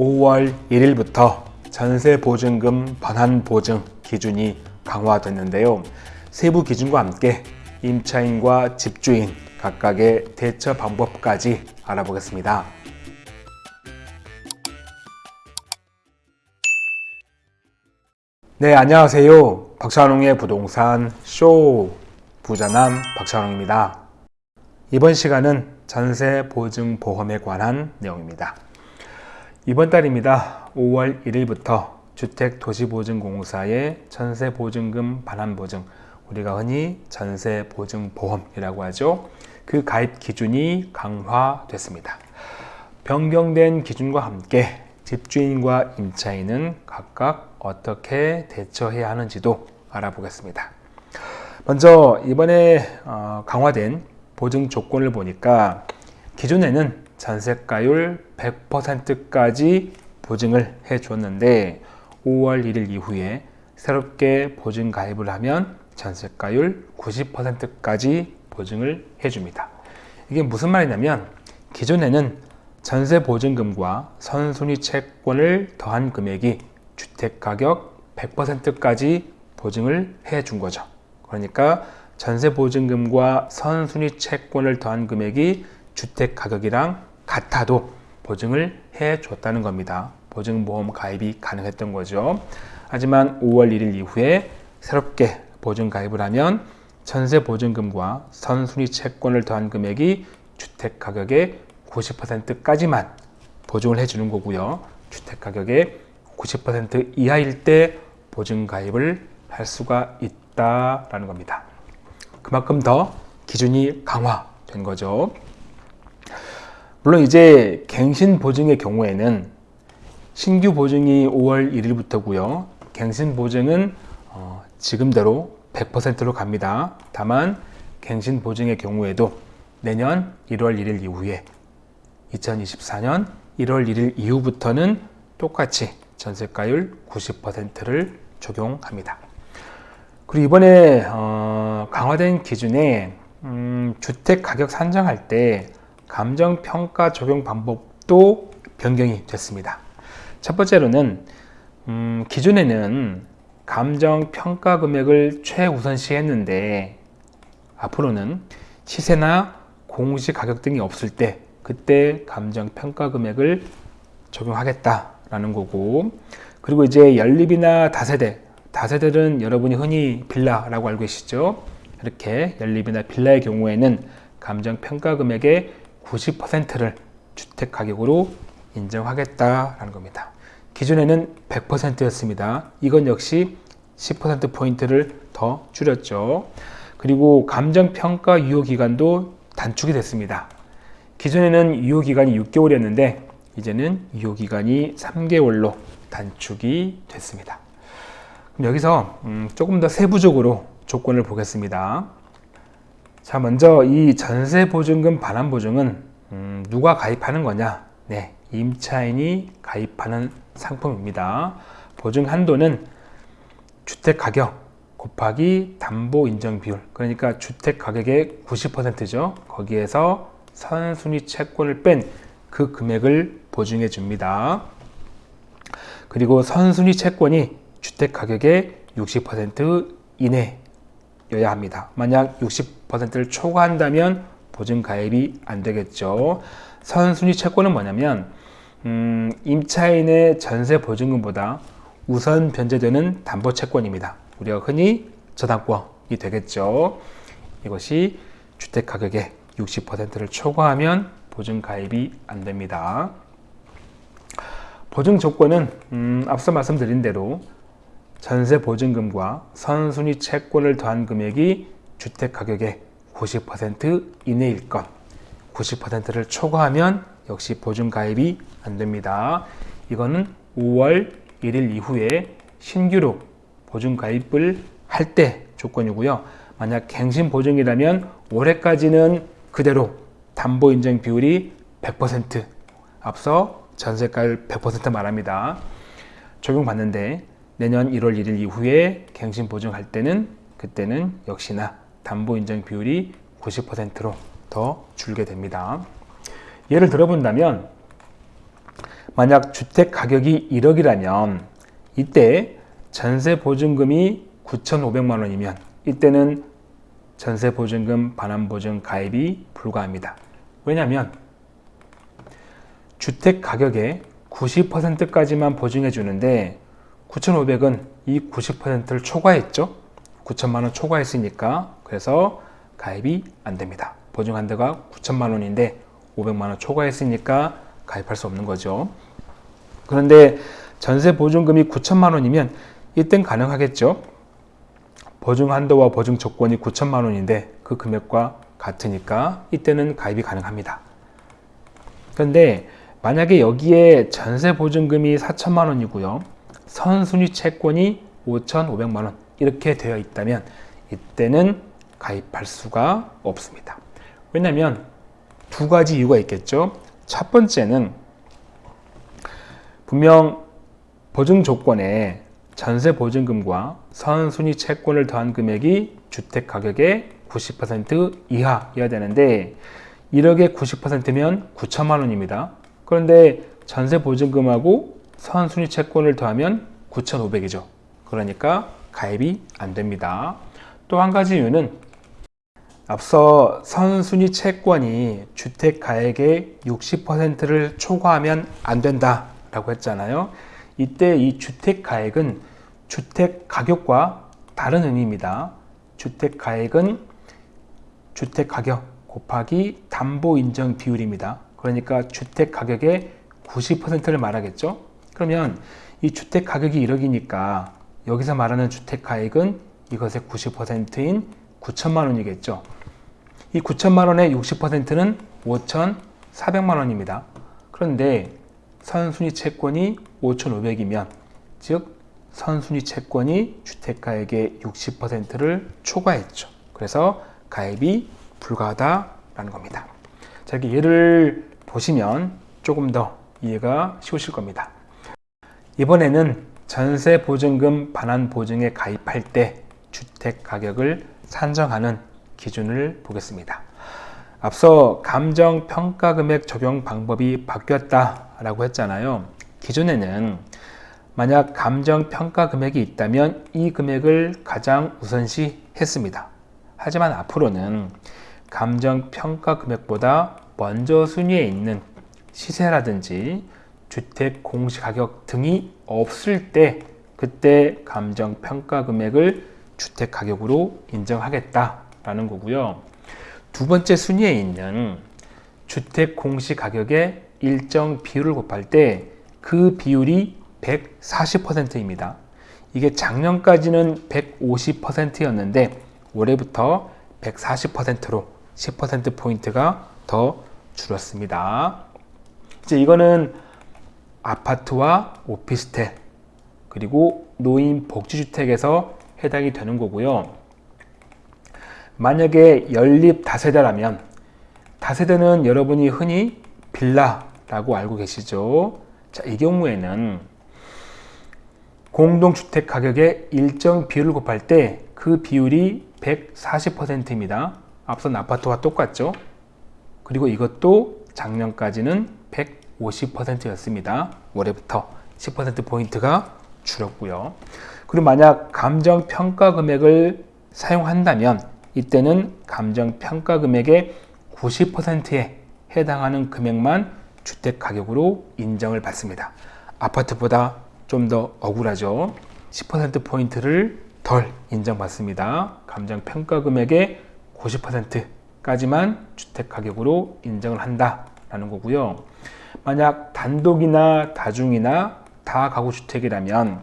5월 1일부터 전세 보증금 반환 보증 기준이 강화됐는데요. 세부 기준과 함께 임차인과 집주인 각각의 대처 방법까지 알아보겠습니다. 네, 안녕하세요. 박찬웅의 부동산 쇼 부자남 박찬웅입니다. 이번 시간은 전세 보증 보험에 관한 내용입니다. 이번 달입니다. 5월 1일부터 주택도시보증공사의 전세보증금 반환보증 우리가 흔히 전세보증보험이라고 하죠. 그 가입 기준이 강화됐습니다. 변경된 기준과 함께 집주인과 임차인은 각각 어떻게 대처해야 하는지도 알아보겠습니다. 먼저 이번에 어, 강화된 보증 조건을 보니까 기존에는 전세가율 100%까지 보증을 해 줬는데 5월 1일 이후에 새롭게 보증 가입을 하면 전세가율 90%까지 보증을 해줍니다. 이게 무슨 말이냐면 기존에는 전세 보증금과 선순위 채권을 더한 금액이 주택가격 100%까지 보증을 해준 거죠. 그러니까 전세 보증금과 선순위 채권을 더한 금액이 주택가격이랑 같아도 보증을 해 줬다는 겁니다. 보증보험 가입이 가능했던 거죠. 하지만 5월 1일 이후에 새롭게 보증 가입을 하면 전세 보증금과 선순위 채권을 더한 금액이 주택가격의 90%까지만 보증을 해주는 거고요. 주택가격의 90% 이하일 때 보증 가입을 할 수가 있다라는 겁니다. 그만큼 더 기준이 강화된 거죠. 물론 이제 갱신 보증의 경우에는 신규 보증이 5월 1일부터고요. 갱신 보증은 어, 지금대로 100%로 갑니다. 다만 갱신 보증의 경우에도 내년 1월 1일 이후에 2024년 1월 1일 이후부터는 똑같이 전세가율 90%를 적용합니다. 그리고 이번에 어, 강화된 기준에 음, 주택 가격 산정할 때 감정평가 적용 방법도 변경이 됐습니다. 첫 번째로는 음, 기존에는 감정평가 금액을 최우선시 했는데 앞으로는 시세나 공시 가격 등이 없을 때 그때 감정평가 금액을 적용하겠다라는 거고 그리고 이제 연립이나 다세대 다세대는 여러분이 흔히 빌라라고 알고 계시죠 이렇게 연립이나 빌라의 경우에는 감정평가 금액의 90%를 주택가격으로 인정하겠다라는 겁니다 기존에는 100%였습니다 이건 역시 10%포인트를 더 줄였죠 그리고 감정평가 유효기간도 단축이 됐습니다 기존에는 유효기간이 6개월이었는데 이제는 유효기간이 3개월로 단축이 됐습니다. 여기서 음, 조금 더 세부적으로 조건을 보겠습니다. 자 먼저 이 전세보증금 반환보증은 음, 누가 가입하는 거냐 네 임차인이 가입하는 상품입니다. 보증 한도는 주택가격 곱하기 담보인정비율 그러니까 주택가격의 90%죠. 거기에서 선순위 채권을 뺀 그 금액을 보증해 줍니다. 그리고 선순위 채권이 주택 가격의 60% 이내 여야 합니다. 만약 60%를 초과한다면 보증 가입이 안 되겠죠. 선순위 채권은 뭐냐면 음, 임차인의 전세 보증금보다 우선 변제되는 담보 채권입니다. 우리가 흔히 저당권이 되겠죠. 이것이 주택 가격의 60%를 초과하면 보증 가입이 안 됩니다. 보증 조건은 음, 앞서 말씀드린 대로 전세 보증금과 선순위 채권을 더한 금액이 주택 가격의 90% 이내일 것 90%를 초과하면 역시 보증 가입이 안 됩니다. 이거는 5월 1일 이후에 신규로 보증 가입을 할 때 조건이고요. 만약 갱신 보증이라면 올해까지는 그대로 담보 인정 비율이 100% 앞서 전세가율 100% 말합니다. 적용받는데 내년 1월 1일 이후에 갱신 보증할 때는 그때는 역시나 담보 인정 비율이 90%로 더 줄게 됩니다. 예를 들어 본다면 만약 주택 가격이 1억이라면 이때 전세 보증금이 9,500만 원이면 이때는 전세 보증금 반환 보증 가입이 불가합니다. 왜냐하면 주택 가격의 90%까지만 보증해 주는데 9,500은 이 90%를 초과했죠. 9천만 원 초과했으니까 그래서 가입이 안 됩니다. 보증한 데가 9천만 원인데 500만 원 초과했으니까 가입할 수 없는 거죠. 그런데 전세 보증금이 9천만 원이면 이땐 가능하겠죠. 보증 한도와 보증 조건이 9천만 원인데 그 금액과 같으니까 이때는 가입이 가능합니다. 그런데 만약에 여기에 전세 보증금이 4천만 원이고요. 선순위 채권이 5,500만 원 이렇게 되어 있다면 이때는 가입할 수가 없습니다. 왜냐하면 두 가지 이유가 있겠죠. 첫 번째는 분명 보증 조건에 전세 보증금과 선순위 채권을 더한 금액이 주택 가격의 90% 이하여야 되는데 1억의 90%면 9천만 원입니다. 그런데 전세 보증금하고 선순위 채권을 더하면 9,500이죠. 그러니까 가입이 안 됩니다. 또 한 가지 이유는 앞서 선순위 채권이 주택 가액의 60%를 초과하면 안 된다 라고 했잖아요. 이때 이 주택 가액은 주택 가격과 다른 의미입니다. 주택 가액은 주택 가격 곱하기 담보 인정 비율입니다. 그러니까 주택 가격의 90%를 말하겠죠. 그러면 이 주택 가격이 1억이니까 여기서 말하는 주택 가액은 이것의 90%인 9천만 원이겠죠. 이 9천만 원의 60%는 5,400만 원입니다. 그런데 선순위 채권이 5,500이면 즉 선순위 채권이 주택가액의 60%를 초과했죠. 그래서 가입이 불가하다라는 겁니다. 자, 이렇게 예를 보시면 조금 더 이해가 쉬우실 겁니다. 이번에는 전세 보증금 반환 보증에 가입할 때 주택 가격을 산정하는 기준을 보겠습니다. 앞서 감정 평가 금액 적용 방법이 바뀌었다라고 했잖아요. 기존에는 만약 감정 평가 금액이 있다면 이 금액을 가장 우선시 했습니다. 하지만 앞으로는 감정 평가 금액보다 먼저 순위에 있는 시세라든지 주택 공시가격 등이 없을 때 그때 감정 평가 금액을 주택 가격으로 인정하겠다라는 거고요. 두 번째 순위에 있는 주택 공시가격의 일정 비율을 곱할 때 그 비율이 140%입니다. 이게 작년까지는 150%였는데 올해부터 140%로 10%포인트가 더 줄었습니다. 이제 이거는 아파트와 오피스텔 그리고 노인 복지주택에서 해당이 되는 거고요. 만약에 연립 다세대라면 다세대는 여러분이 흔히 빌라라고 알고 계시죠. 자, 이 경우에는 공동주택 가격의 일정 비율을 곱할 때 그 비율이 140%입니다. 앞선 아파트와 똑같죠. 그리고 이것도 작년까지는 150%였습니다. 올해부터 10%포인트가 줄었고요. 그리고 만약 감정평가 금액을 사용한다면 이때는 감정평가 금액의 90%에 해당하는 금액만 주택 가격으로 인정을 받습니다. 아파트보다 좀 더 억울하죠. 10%포인트를 덜 인정받습니다. 감정 평가 금액의 90%까지만 주택 가격으로 인정을 한다라는 거고요. 만약 단독이나 다중이나 다가구 주택이라면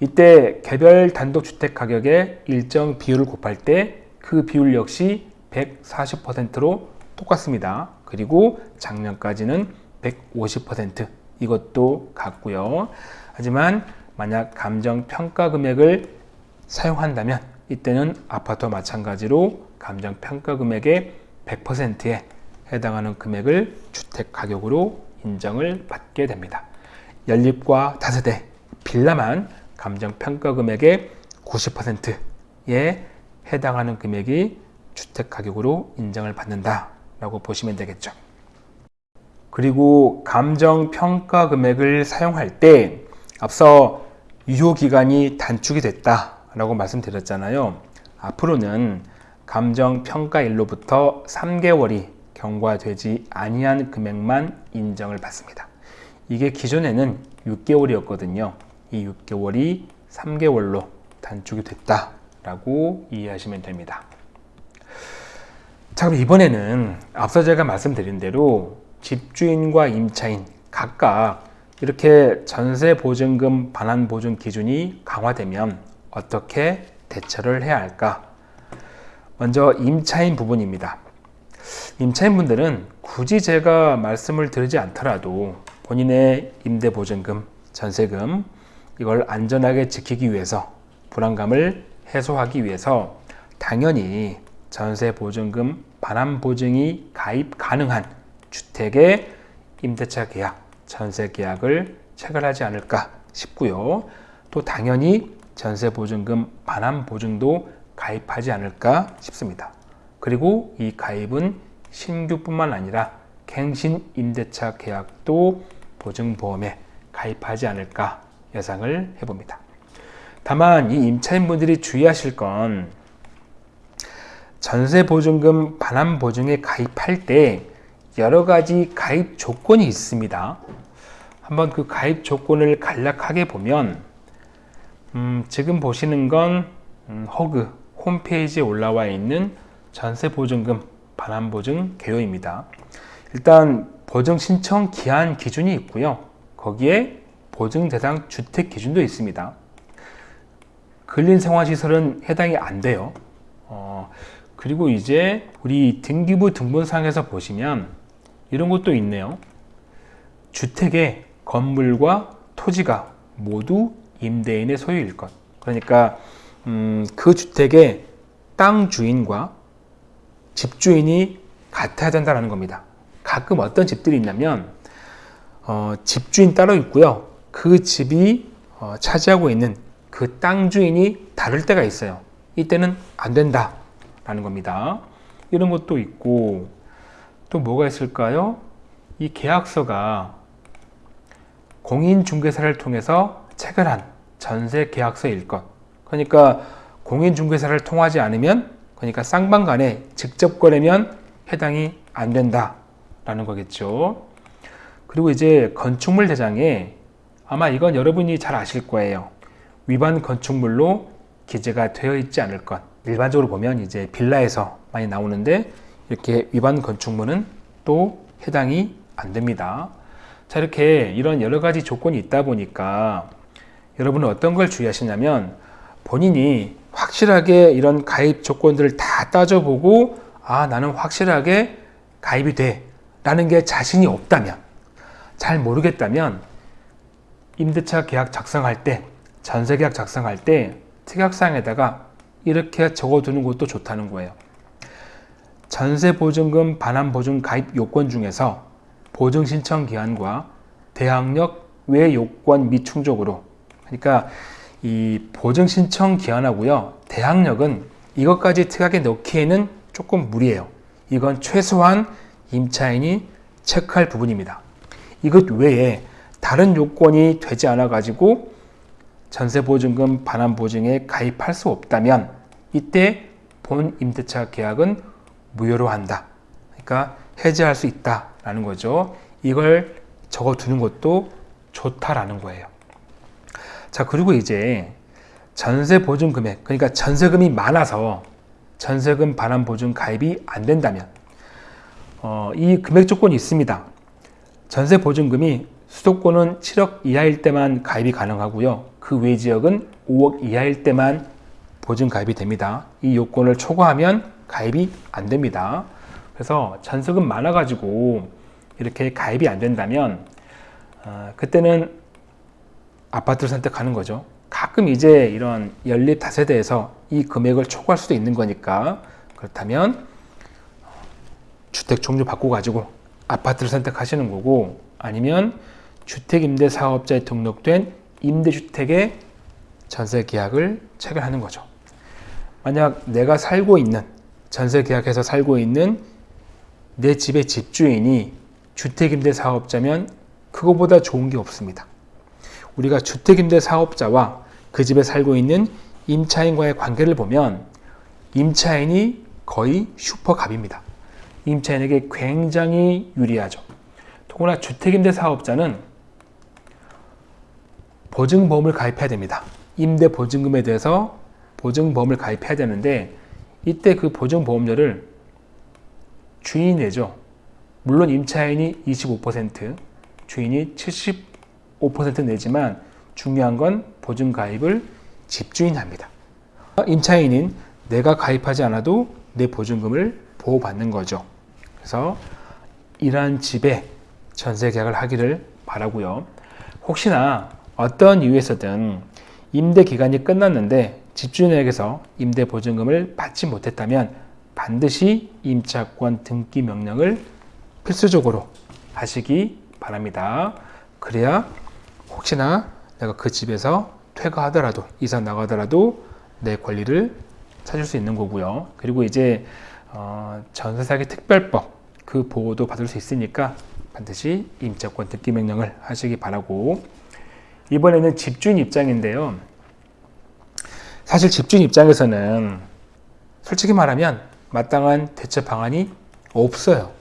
이때 개별 단독 주택 가격의 일정 비율을 곱할 때 그 비율 역시 140%로 똑같습니다. 그리고 작년까지는 150% 이것도 같고요. 하지만 만약 감정 평가 금액을 사용한다면 이때는 아파트와 마찬가지로 감정 평가 금액의 100%에 해당하는 금액을 주택 가격으로 인정을 받게 됩니다. 연립과 다세대 빌라만 감정 평가 금액의 90%에 해당하는 금액이 주택 가격으로 인정을 받는다라고 보시면 되겠죠. 그리고 감정 평가 금액을 사용할 때 앞서 유효 기간이 단축이 됐다라고 말씀드렸잖아요. 앞으로는 감정 평가일로부터 3개월이 경과되지 아니한 금액만 인정을 받습니다. 이게 기존에는 6개월이었거든요. 이 6개월이 3개월로 단축이 됐다라고 이해하시면 됩니다. 자, 그럼 이번에는 앞서 제가 말씀드린 대로 집주인과 임차인 각각 이렇게 전세 보증금 반환 보증 기준이 강화되면 어떻게 대처를 해야 할까? 먼저 임차인 부분입니다. 임차인 분들은 굳이 제가 말씀을 드리지 않더라도 본인의 임대 보증금, 전세금 이걸 안전하게 지키기 위해서 불안감을 해소하기 위해서 당연히 전세 보증금 반환 보증이 가입 가능한 주택의 임대차 계약, 전세 계약을 체결하지 않을까 싶고요. 또 당연히 전세 보증금 반환 보증도 가입하지 않을까 싶습니다. 그리고 이 가입은 신규뿐만 아니라 갱신 임대차 계약도 보증보험에 가입하지 않을까 예상을 해봅니다. 다만 이 임차인분들이 주의하실 건 전세보증금 반환보증에 가입할 때 여러 가지 가입 조건이 있습니다. 한번 그 가입 조건을 간략하게 보면 음, 지금 보시는 건 음, 허그 홈페이지에 올라와 있는 전세 보증금 반환 보증 개요입니다. 일단 보증 신청 기한 기준이 있고요. 거기에 보증 대상 주택 기준도 있습니다. 근린생활시설은 해당이 안 돼요. 어, 그리고 이제 우리 등기부 등본상에서 보시면 이런 것도 있네요. 주택의 건물과 토지가 모두 임대인의 소유일 것. 그러니까 음, 그 주택의 땅 주인과 집주인이 같아야 된다는 겁니다. 가끔 어떤 집들이 있냐면 어, 집주인 따로 있고요. 그 집이 어, 차지하고 있는 그 땅 주인이 다를 때가 있어요. 이때는 안 된다라는 겁니다. 이런 것도 있고 또 뭐가 있을까요? 이 계약서가 공인중개사를 통해서 체결한 전세 계약서일 것. 그러니까 공인중개사를 통하지 않으면 그러니까 쌍방 간에 직접 거래면 해당이 안 된다라는 거겠죠. 그리고 이제 건축물 대장에 아마 이건 여러분이 잘 아실 거예요. 위반 건축물로 기재가 되어 있지 않을 것. 일반적으로 보면 이제 빌라에서 많이 나오는데 이렇게 위반 건축물은 또 해당이 안 됩니다. 자, 이렇게 이런 여러 가지 조건이 있다 보니까 여러분은 어떤 걸 주의하시냐면 본인이 확실하게 이런 가입 조건들을 다 따져보고 아, 나는 확실하게 가입이 돼. 라는 게 자신이 없다면, 잘 모르겠다면 임대차 계약 작성할 때, 전세 계약 작성할 때 특약사항에다가 이렇게 적어두는 것도 좋다는 거예요. 전세 보증금 반환 보증 가입 요건 중에서 보증 신청 기한과 대항력 외 요건 미충족으로 그러니까 이 보증 신청 기한하고요 대항력은 이것까지 특약에 넣기에는 조금 무리해요. 이건 최소한 임차인이 체크할 부분입니다. 이것 외에 다른 요건이 되지 않아 가지고 전세보증금 반환보증에 가입할 수 없다면 이때 본 임대차 계약은 무효로 한다. 그러니까 해지할 수 있다라는 거죠. 이걸 적어 두는 것도 좋다라는 거예요. 자, 그리고 이제 전세 보증 금액, 그러니까 전세금이 많아서 전세금 반환 보증 가입이 안 된다면 어, 이 금액 조건이 있습니다. 전세 보증금이 수도권은 7억 이하일 때만 가입이 가능하고요. 그 외 지역은 5억 이하일 때만 보증 가입이 됩니다. 이 요건을 초과하면 가입이 안 됩니다. 그래서 전세금 많아 가지고 이렇게 가입이 안 된다면 어, 그때는 아파트를 선택하는 거죠. 가끔 이제 이런 연립 다세대에서 이 금액을 초과할 수도 있는 거니까 그렇다면 주택 종류 바꿔가지고 아파트를 선택하시는 거고 아니면 주택임대사업자에 등록된 임대주택의 전세 계약을 체결하는 거죠. 만약 내가 살고 있는 전세 계약해서 살고 있는 내 집의 집주인이 주택임대 사업자면 그거보다 좋은 게 없습니다. 우리가 주택임대 사업자와 그 집에 살고 있는 임차인과의 관계를 보면 임차인이 거의 슈퍼갑입니다. 임차인에게 굉장히 유리하죠. 더구나 주택임대 사업자는 보증보험을 가입해야 됩니다. 임대 보증금에 대해서 보증보험을 가입해야 되는데 이때 그 보증보험료를 주인이 내죠. 물론 임차인이 25%, 주인이 75% 내지만 중요한 건 보증 가입을 집주인이 합니다. 임차인인 내가 가입하지 않아도 내 보증금을 보호받는 거죠. 그래서 이러한 집에 전세 계약을 하기를 바라고요. 혹시나 어떤 이유에서든 임대 기간이 끝났는데 집주인에게서 임대 보증금을 받지 못했다면 반드시 임차권 등기 명령을 필수적으로 하시기 바랍니다. 그래야 혹시나 내가 그 집에서 퇴가하더라도 이사 나가더라도 내 권리를 찾을 수 있는 거고요. 그리고 이제 어, 전세 사기 특별법 그 보호도 받을 수 있으니까 반드시 임차권 등기 명령을 하시기 바라고 이번에는 집주인 입장인데요. 사실 집주인 입장에서는 솔직히 말하면 마땅한 대처 방안이 없어요.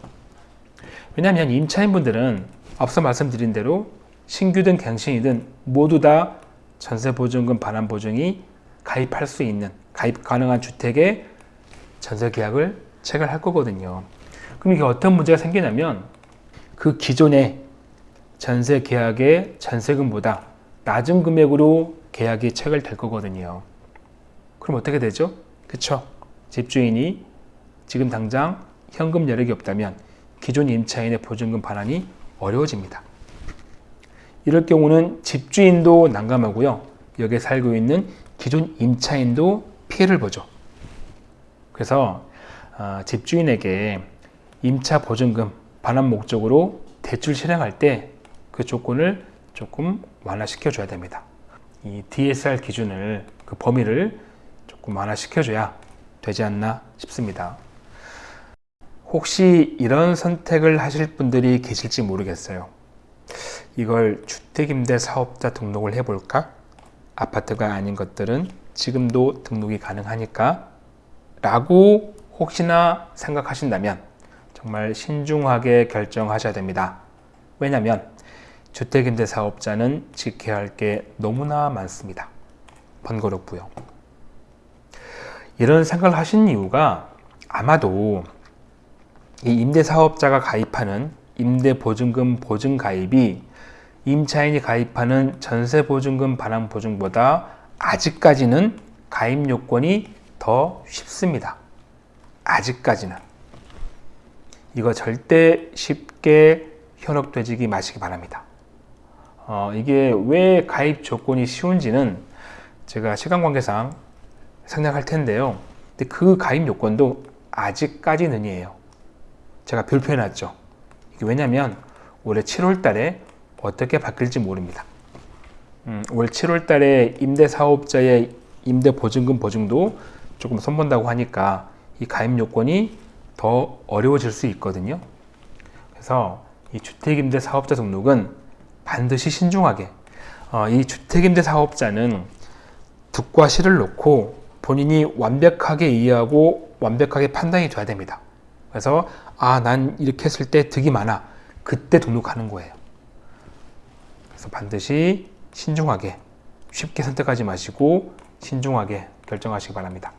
왜냐하면 임차인분들은 앞서 말씀드린 대로 신규든 갱신이든 모두 다 전세보증금 반환보증이 가입할 수 있는 가입 가능한 주택에 전세 계약을 체결할 거거든요. 그럼 이게 어떤 문제가 생기냐면 그 기존의 전세 계약의 전세금보다 낮은 금액으로 계약이 체결될 거거든요. 그럼 어떻게 되죠? 그쵸? 집주인이 지금 당장 현금 여력이 없다면 기존 임차인의 보증금 반환이 어려워집니다. 이럴 경우는 집주인도 난감하고요. 여기에 살고 있는 기존 임차인도 피해를 보죠. 그래서 어, 집주인에게 임차 보증금 반환 목적으로 대출 실행할 때 그 조건을 조금 완화시켜 줘야 됩니다. 이 DSR 기준을 그 범위를 조금 완화시켜 줘야 되지 않나 싶습니다. 혹시 이런 선택을 하실 분들이 계실지 모르겠어요. 이걸 주택임대 사업자 등록을 해볼까? 아파트가 아닌 것들은 지금도 등록이 가능하니까 라고 혹시나 생각하신다면 정말 신중하게 결정하셔야 됩니다. 왜냐하면 주택임대 사업자는 지켜야 할 게 너무나 많습니다. 번거롭고요. 이런 생각을 하신 이유가 아마도 이 임대사업자가 가입하는 임대보증금 보증 가입이 임차인이 가입하는 전세보증금 반환 보증보다 아직까지는 가입 요건이 더 쉽습니다. 아직까지는. 이거 절대 쉽게 현혹되지기 마시기 바랍니다. 어, 이게 왜 가입 조건이 쉬운지는 제가 시간 관계상 생략할 텐데요. 근데 그 가입 요건도 아직까지는이에요. 제가 별표해 놨죠. 왜냐하면 올해 7월 달에 어떻게 바뀔지 모릅니다. 음, 올 7월 달에 임대사업자의 임대보증금 보증도 조금 손본다고 하니까 이 가입 요건이 더 어려워질 수 있거든요. 그래서 이 주택임대 사업자 등록은 반드시 신중하게 어, 이 주택임대 사업자는 득과 실을 놓고 본인이 완벽하게 이해하고 완벽하게 판단이 돼야 됩니다. 그래서 아 난 이렇게 했을 때 득이 많아 그때 등록하는 거예요. 그래서 반드시 신중하게 쉽게 선택하지 마시고 신중하게 결정하시기 바랍니다.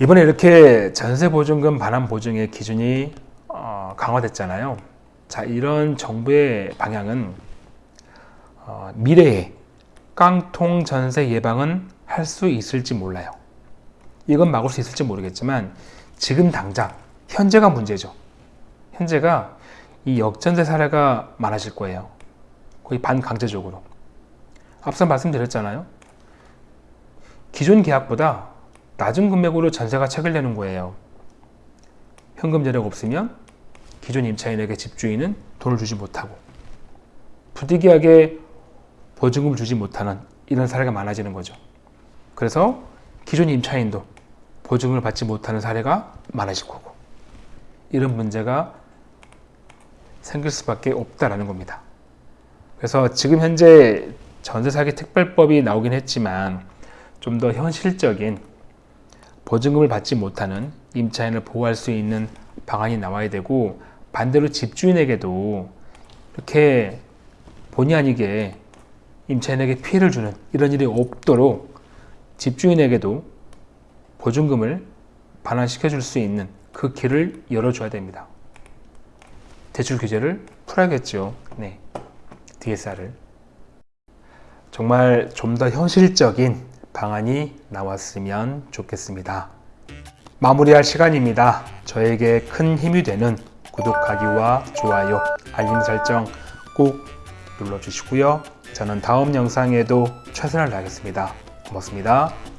이번에 이렇게 전세보증금 반환 보증의 기준이 어, 강화됐잖아요. 자, 이런 정부의 방향은 어, 미래에 깡통 전세 예방은 할 수 있을지 몰라요. 이건 막을 수 있을지 모르겠지만 지금 당장 현재가 문제죠. 현재가 이 역전세 사례가 많아질 거예요. 거의 반강제적으로. 앞서 말씀드렸잖아요. 기존 계약보다 낮은 금액으로 전세가 체결되는 거예요. 현금 여력 없으면 기존 임차인에게 집주인은 돈을 주지 못하고 부득이하게 보증금을 주지 못하는 이런 사례가 많아지는 거죠. 그래서 기존 임차인도 보증을 받지 못하는 사례가 많아질 거고 이런 문제가 생길 수밖에 없다라는 겁니다. 그래서 지금 현재 전세 사기 특별법이 나오긴 했지만 좀 더 현실적인 보증금을 받지 못하는 임차인을 보호할 수 있는 방안이 나와야 되고 반대로 집주인에게도 이렇게 본의 아니게 임차인에게 피해를 주는 이런 일이 없도록 집주인에게도 보증금을 반환시켜 줄 수 있는 그 길을 열어줘야 됩니다. 대출 규제를 풀어야겠죠. 네. DSR을. 정말 좀 더 현실적인 방안이 나왔으면 좋겠습니다. 마무리할 시간입니다. 저에게 큰 힘이 되는 구독하기와 좋아요, 알림 설정 꼭 눌러주시고요. 저는 다음 영상에도 최선을 다하겠습니다. 고맙습니다.